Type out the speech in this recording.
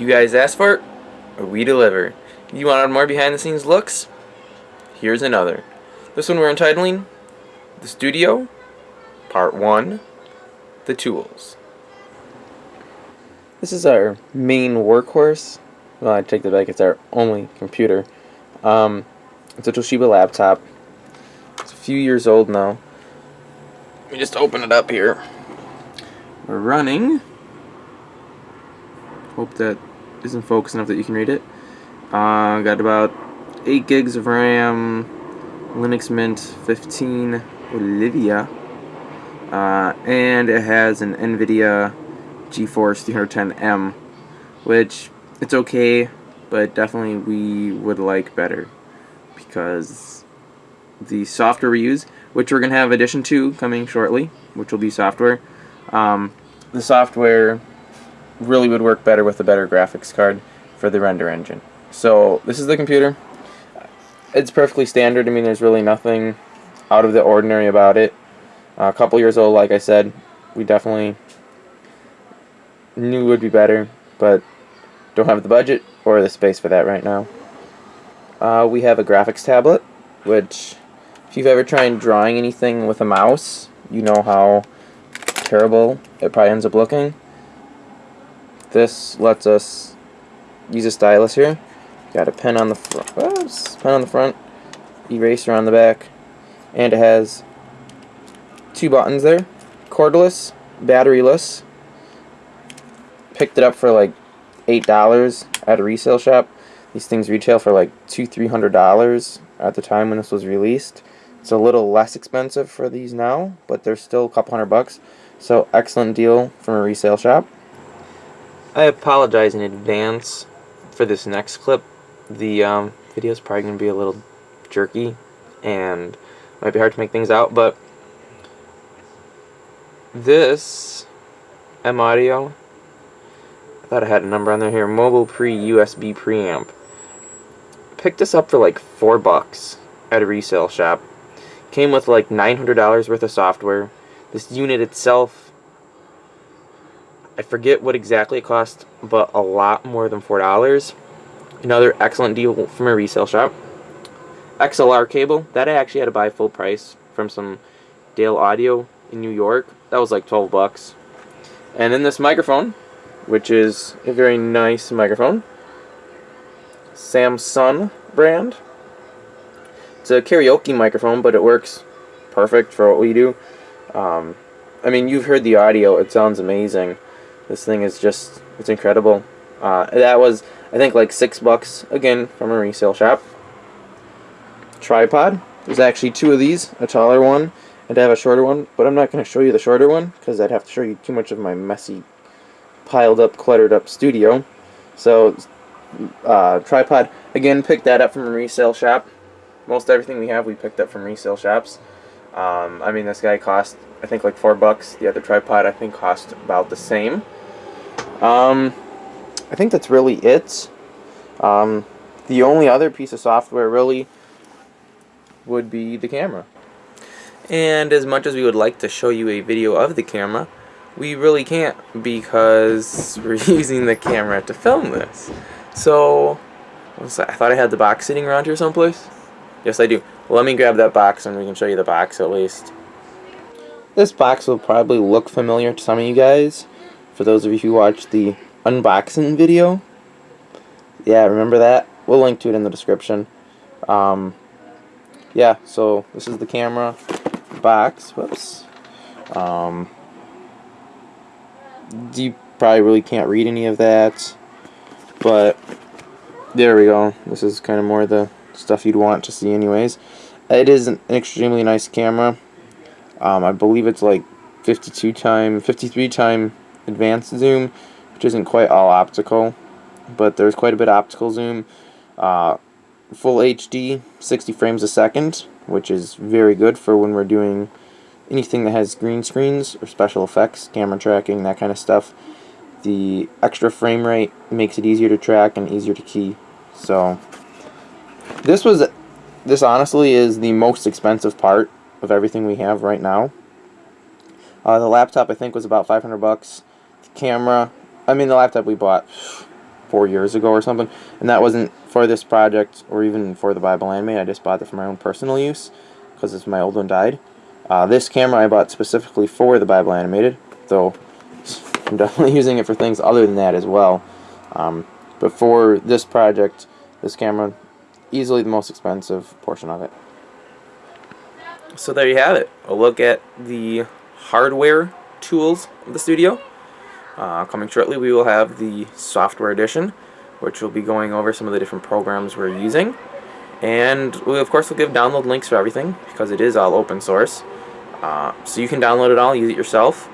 You guys asked for it, or we deliver. You wanted more behind the scenes looks? Here's another. This one we're entitling The Studio, Part 1 The Tools. This is our main workhorse. Well, I take that back, it's our only computer. Um, it's a Toshiba laptop. It's a few years old now. Let me just open it up here. We're running. Hope that isn't focused enough that you can read it. Uh, got about 8 gigs of RAM, Linux Mint 15 Olivia, uh, and it has an NVIDIA GeForce 310M, which it's okay, but definitely we would like better because the software we use, which we're going to have addition to coming shortly, which will be software, um, the software really would work better with a better graphics card for the render engine. So this is the computer. It's perfectly standard. I mean, there's really nothing out of the ordinary about it. Uh, a couple years old, like I said, we definitely knew would be better, but don't have the budget or the space for that right now. Uh, we have a graphics tablet, which if you've ever tried drawing anything with a mouse, you know how terrible it probably ends up looking. This lets us use a stylus here. Got a pen on the front, pen on the front, eraser on the back, and it has two buttons there. Cordless, batteryless. Picked it up for like eight dollars at a resale shop. These things retail for like two, three hundred dollars at the time when this was released. It's a little less expensive for these now, but they're still a couple hundred bucks. So excellent deal from a resale shop. I apologize in advance for this next clip. The um, video is probably going to be a little jerky and might be hard to make things out, but this M Audio, I thought I had a number on there here, Mobile Pre USB Preamp. Picked this up for like four bucks at a resale shop. Came with like $900 worth of software. This unit itself I forget what exactly it cost, but a lot more than $4. Another excellent deal from a resale shop. XLR cable, that I actually had to buy full price from some Dale Audio in New York. That was like 12 bucks. And then this microphone, which is a very nice microphone. Samsung brand. It's a karaoke microphone, but it works perfect for what we do. Um, I mean, you've heard the audio. It sounds amazing. This thing is just, it's incredible. Uh, that was, I think, like six bucks, again, from a resale shop. Tripod. There's actually two of these, a taller one, and I have a shorter one, but I'm not going to show you the shorter one, because I'd have to show you too much of my messy, piled up, cluttered up studio. So, uh, tripod, again, picked that up from a resale shop. Most everything we have, we picked up from resale shops. Um, I mean, this guy cost, I think, like four bucks. The other tripod, I think, cost about the same. Um, I think that's really it. Um, the only other piece of software really would be the camera. And as much as we would like to show you a video of the camera, we really can't because we're using the camera to film this. So, I thought I had the box sitting around here someplace. Yes, I do. Well, let me grab that box and we can show you the box at least. This box will probably look familiar to some of you guys for those of you who watched the unboxing video. Yeah, remember that? We'll link to it in the description. Um, yeah, so this is the camera box. Whoops. Um, you probably really can't read any of that. But there we go. This is kind of more the stuff you'd want to see anyways. It is an extremely nice camera. Um, I believe it's like 52 time, 53 time advanced zoom, which isn't quite all optical, but there's quite a bit of optical zoom. Uh, full HD, 60 frames a second, which is very good for when we're doing anything that has green screens or special effects, camera tracking, that kind of stuff. The extra frame rate makes it easier to track and easier to key. So this was this honestly is the most expensive part of everything we have right now. Uh, the laptop I think was about 500 bucks camera. I mean, the laptop we bought, four years ago or something, and that wasn't for this project or even for the Bible Anime. I just bought it for my own personal use because my old one died. Uh, this camera I bought specifically for the Bible Animated, though I'm definitely using it for things other than that as well. Um, but for this project, this camera, easily the most expensive portion of it. So there you have it. A look at the hardware tools of the studio. Uh, coming shortly, we will have the software edition, which will be going over some of the different programs we're using. And we, of course, will give download links for everything because it is all open source. Uh, so you can download it all, use it yourself.